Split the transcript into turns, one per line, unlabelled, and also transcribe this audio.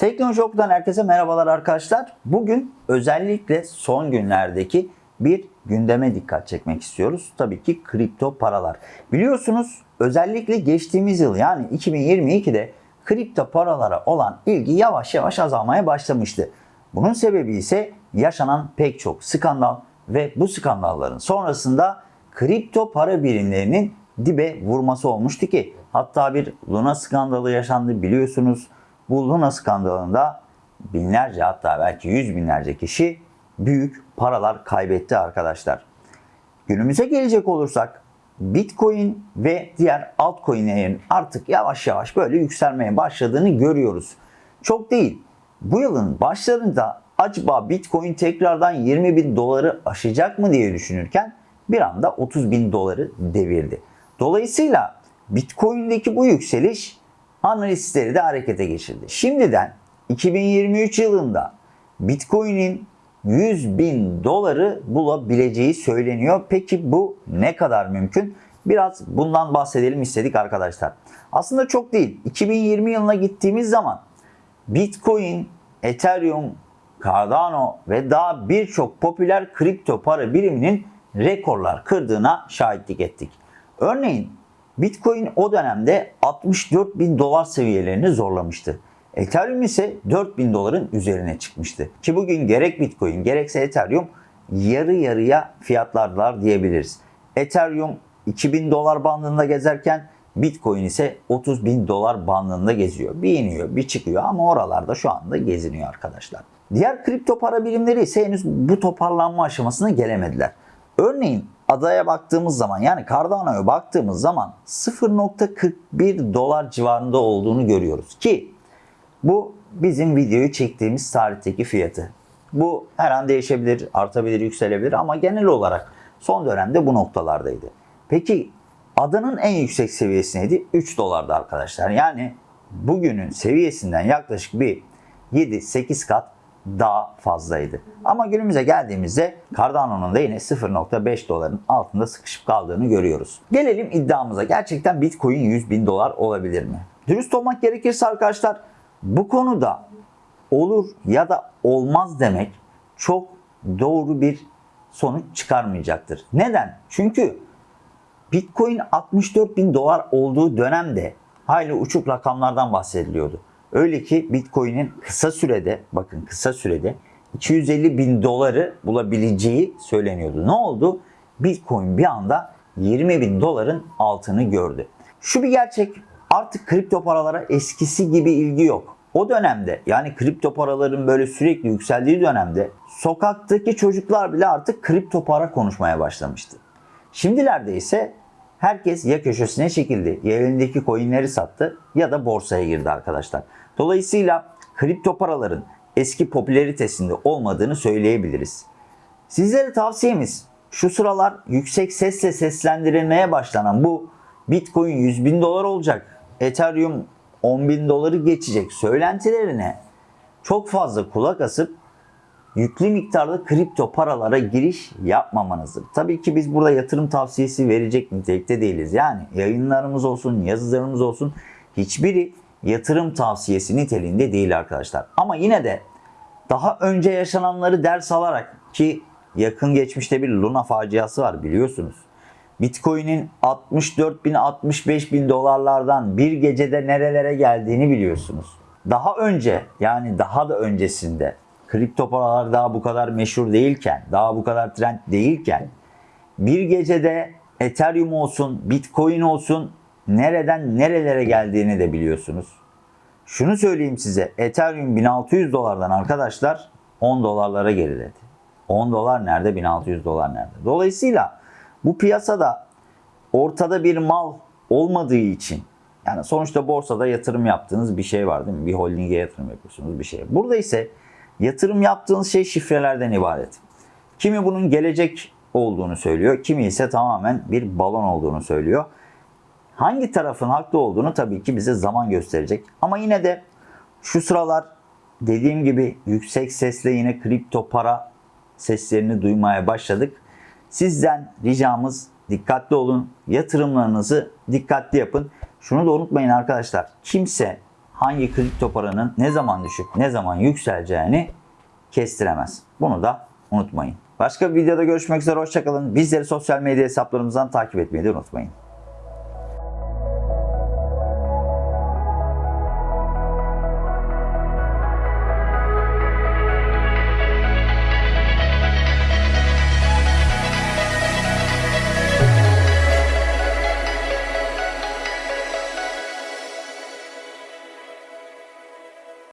Teknoloji herkese merhabalar arkadaşlar. Bugün özellikle son günlerdeki bir gündeme dikkat çekmek istiyoruz. Tabii ki kripto paralar. Biliyorsunuz özellikle geçtiğimiz yıl yani 2022'de kripto paralara olan ilgi yavaş yavaş azalmaya başlamıştı. Bunun sebebi ise yaşanan pek çok skandal ve bu skandalların sonrasında kripto para birimlerinin dibe vurması olmuştu ki hatta bir Luna skandalı yaşandı biliyorsunuz. Luna skandalında binlerce hatta belki yüz binlerce kişi büyük paralar kaybetti arkadaşlar. Günümüze gelecek olursak Bitcoin ve diğer altcoin'lerin artık yavaş yavaş böyle yükselmeye başladığını görüyoruz. Çok değil. Bu yılın başlarında acaba Bitcoin tekrardan 20 bin doları aşacak mı diye düşünürken bir anda 30 bin doları devirdi. Dolayısıyla Bitcoin'deki bu yükseliş analistleri de harekete geçirdi. Şimdiden 2023 yılında Bitcoin'in 100 bin doları bulabileceği söyleniyor. Peki bu ne kadar mümkün? Biraz bundan bahsedelim istedik arkadaşlar. Aslında çok değil. 2020 yılına gittiğimiz zaman Bitcoin, Ethereum, Cardano ve daha birçok popüler kripto para biriminin rekorlar kırdığına şahitlik ettik. Örneğin Bitcoin o dönemde 64 bin dolar seviyelerini zorlamıştı. Ethereum ise 4 bin doların üzerine çıkmıştı. Ki bugün gerek Bitcoin gerekse Ethereum yarı yarıya fiyatlardılar diyebiliriz. Ethereum 2000 dolar bandında gezerken Bitcoin ise 30 bin dolar bandında geziyor. Bir iniyor bir çıkıyor ama oralarda şu anda geziniyor arkadaşlar. Diğer kripto para birimleri ise henüz bu toparlanma aşamasına gelemediler. Örneğin adaya baktığımız zaman yani Cardano'ya baktığımız zaman 0.41 dolar civarında olduğunu görüyoruz ki bu bizim videoyu çektiğimiz tarihteki fiyatı. Bu her an değişebilir, artabilir, yükselebilir ama genel olarak son dönemde bu noktalardaydı. Peki adanın en yüksek seviyesi neydi? 3 dolardı arkadaşlar. Yani bugünün seviyesinden yaklaşık bir 7-8 kat daha fazlaydı. Ama günümüze geldiğimizde Cardano'nun da yine 0.5 doların altında sıkışıp kaldığını görüyoruz. Gelelim iddiamıza. Gerçekten Bitcoin 100 bin dolar olabilir mi? Dürüst olmak gerekirse arkadaşlar bu konuda olur ya da olmaz demek çok doğru bir sonuç çıkarmayacaktır. Neden? Çünkü Bitcoin 64 bin dolar olduğu dönemde hayli uçuk rakamlardan bahsediliyordu. Öyle ki Bitcoin'in kısa sürede, bakın kısa sürede 250 bin doları bulabileceği söyleniyordu. Ne oldu? Bitcoin bir anda 20 bin doların altını gördü. Şu bir gerçek, artık kripto paralara eskisi gibi ilgi yok. O dönemde yani kripto paraların böyle sürekli yükseldiği dönemde sokaktaki çocuklar bile artık kripto para konuşmaya başlamıştı. Şimdilerde ise herkes ya köşesine çekildi, ya elindeki coinleri sattı ya da borsaya girdi arkadaşlar. Dolayısıyla kripto paraların eski popülaritesinde olmadığını söyleyebiliriz. Sizlere tavsiyemiz şu sıralar yüksek sesle seslendirilmeye başlanan bu Bitcoin 100 bin dolar olacak, Ethereum 10 bin doları geçecek söylentilerine çok fazla kulak asıp yüklü miktarda kripto paralara giriş yapmamanızdır. Tabii ki biz burada yatırım tavsiyesi verecek nitelikte değiliz. Yani yayınlarımız olsun, yazılarımız olsun hiçbiri yatırım tavsiyesi niteliğinde değil arkadaşlar. Ama yine de daha önce yaşananları ders alarak ki yakın geçmişte bir Luna faciası var biliyorsunuz. Bitcoin'in 64 bin 65 bin dolarlardan bir gecede nerelere geldiğini biliyorsunuz. Daha önce yani daha da öncesinde kripto paralar daha bu kadar meşhur değilken, daha bu kadar trend değilken bir gecede Ethereum olsun, Bitcoin olsun nereden nerelere geldiğini de biliyorsunuz. Şunu söyleyeyim size. Ethereum 1600 dolardan arkadaşlar 10 dolarlara geriledi. 10 dolar nerede? 1600 dolar nerede? Dolayısıyla bu piyasada ortada bir mal olmadığı için yani sonuçta borsada yatırım yaptığınız bir şey var değil mi? Bir holdinge yatırım yapıyorsunuz bir şey. Burada ise yatırım yaptığınız şey şifrelerden ibaret. Kimi bunun gelecek olduğunu söylüyor, kimi ise tamamen bir balon olduğunu söylüyor. Hangi tarafın haklı olduğunu tabii ki bize zaman gösterecek. Ama yine de şu sıralar dediğim gibi yüksek sesle yine kripto para seslerini duymaya başladık. Sizden ricamız dikkatli olun. Yatırımlarınızı dikkatli yapın. Şunu da unutmayın arkadaşlar. Kimse hangi kripto paranın ne zaman düşüp ne zaman yükseleceğini kestiremez. Bunu da unutmayın. Başka bir videoda görüşmek üzere hoşçakalın. Bizleri sosyal medya hesaplarımızdan takip etmeyi de unutmayın.